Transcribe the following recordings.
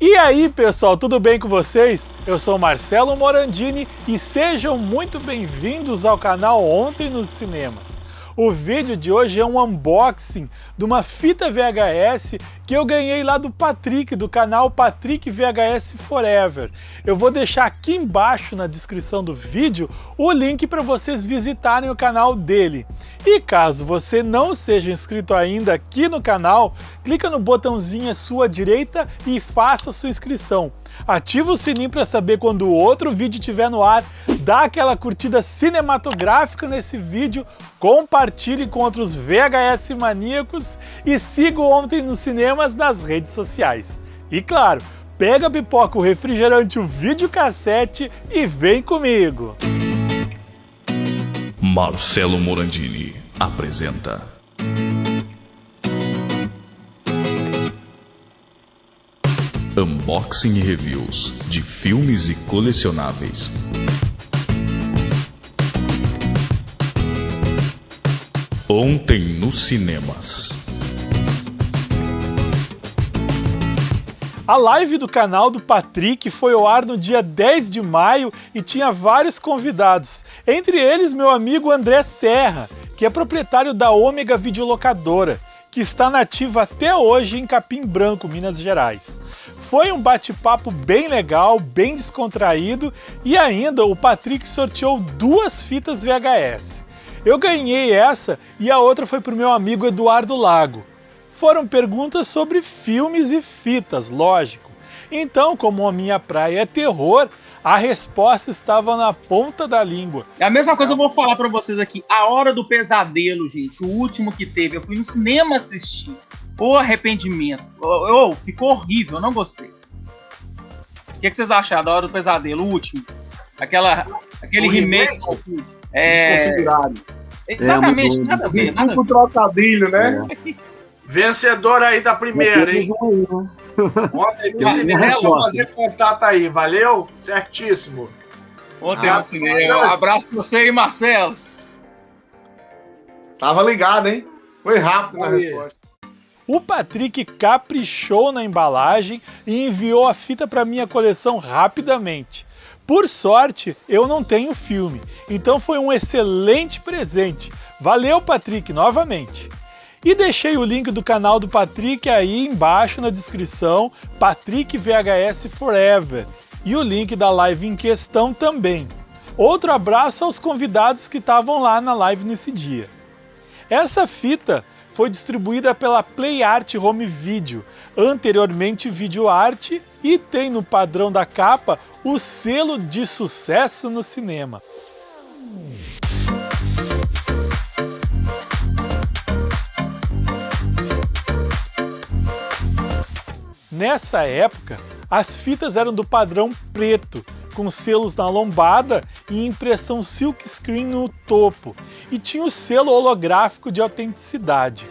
E aí pessoal, tudo bem com vocês? Eu sou Marcelo Morandini e sejam muito bem-vindos ao canal Ontem nos Cinemas. O vídeo de hoje é um unboxing de uma fita VHS que eu ganhei lá do Patrick, do canal Patrick VHS Forever. Eu vou deixar aqui embaixo na descrição do vídeo o link para vocês visitarem o canal dele. E caso você não seja inscrito ainda aqui no canal, clica no botãozinho à sua direita e faça sua inscrição. Ativa o sininho para saber quando outro vídeo estiver no ar, dá aquela curtida cinematográfica nesse vídeo, compartilhe com outros VHS maníacos e siga Ontem nos Cinemas nas redes sociais. E claro, pega a pipoca, o refrigerante, o videocassete e vem comigo! Marcelo Morandini apresenta Unboxing e reviews de filmes e colecionáveis. Ontem nos cinemas. A live do canal do Patrick foi ao ar no dia 10 de maio e tinha vários convidados, entre eles meu amigo André Serra, que é proprietário da Ômega Videolocadora, que está nativa até hoje em Capim Branco, Minas Gerais. Foi um bate-papo bem legal, bem descontraído e ainda o Patrick sorteou duas fitas VHS. Eu ganhei essa e a outra foi para o meu amigo Eduardo Lago. Foram perguntas sobre filmes e fitas, lógico. Então, como a minha praia é terror, a resposta estava na ponta da língua. É a mesma coisa eu vou falar para vocês aqui. A Hora do Pesadelo, gente, o último que teve, eu fui no cinema assistir. O arrependimento. Oh, oh, ficou horrível, eu não gostei. O que, que, vocês acharam da Hora do Pesadelo, o último? Aquela, aquele o remake. remake é... Exatamente, é, nada a ver. Nada a ver. trocadilho, né? É. Vencedor aí da primeira, hein? Ontem no cinema, vou fazer contato aí, valeu? Certíssimo. Ontem ah, no cinema. Um abraço pra você aí, Marcelo. Tava ligado, hein? Foi rápido na resposta. O Patrick caprichou na embalagem e enviou a fita para minha coleção rapidamente. Por sorte, eu não tenho filme, então foi um excelente presente. Valeu, Patrick, novamente. E deixei o link do canal do Patrick aí embaixo na descrição, Patrick VHS Forever, e o link da live em questão também. Outro abraço aos convidados que estavam lá na live nesse dia. Essa fita foi distribuída pela Play Art Home Video, anteriormente Video Art, e tem no padrão da capa o selo de sucesso no cinema. Nessa época, as fitas eram do padrão preto, com selos na lombada e impressão silkscreen no topo, e tinha o selo holográfico de autenticidade.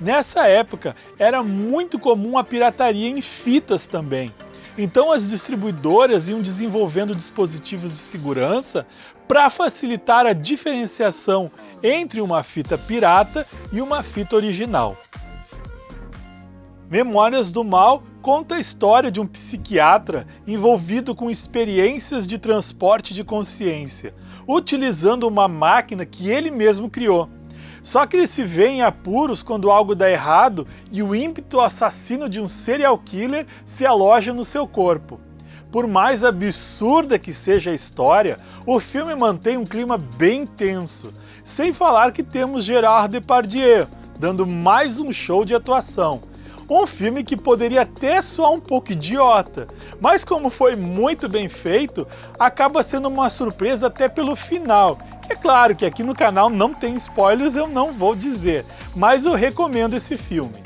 Nessa época, era muito comum a pirataria em fitas também. Então as distribuidoras iam desenvolvendo dispositivos de segurança para facilitar a diferenciação entre uma fita pirata e uma fita original. Memórias do Mal conta a história de um psiquiatra envolvido com experiências de transporte de consciência, utilizando uma máquina que ele mesmo criou. Só que ele se vê em apuros quando algo dá errado e o ímpeto assassino de um serial killer se aloja no seu corpo. Por mais absurda que seja a história, o filme mantém um clima bem tenso, sem falar que temos Gerard Depardieu, dando mais um show de atuação. Um filme que poderia até soar um pouco idiota, mas como foi muito bem feito, acaba sendo uma surpresa até pelo final. É claro que aqui no canal não tem spoilers, eu não vou dizer, mas eu recomendo esse filme.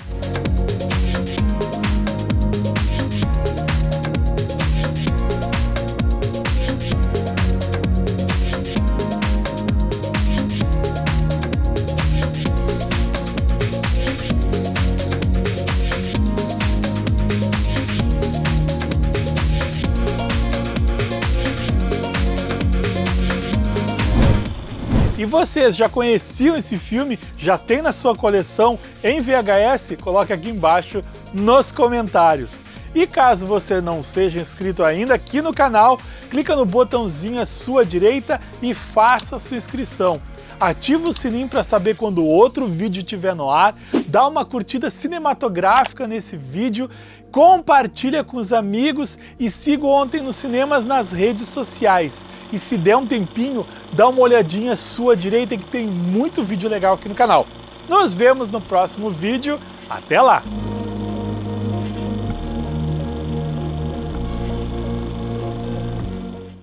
E vocês já conheciam esse filme? Já tem na sua coleção em VHS? Coloque aqui embaixo nos comentários. E caso você não seja inscrito ainda aqui no canal, clica no botãozinho à sua direita e faça sua inscrição. Ativa o sininho para saber quando outro vídeo estiver no ar, dá uma curtida cinematográfica nesse vídeo, compartilha com os amigos e siga Ontem nos Cinemas nas redes sociais. E se der um tempinho, dá uma olhadinha à sua direita que tem muito vídeo legal aqui no canal. Nos vemos no próximo vídeo. Até lá!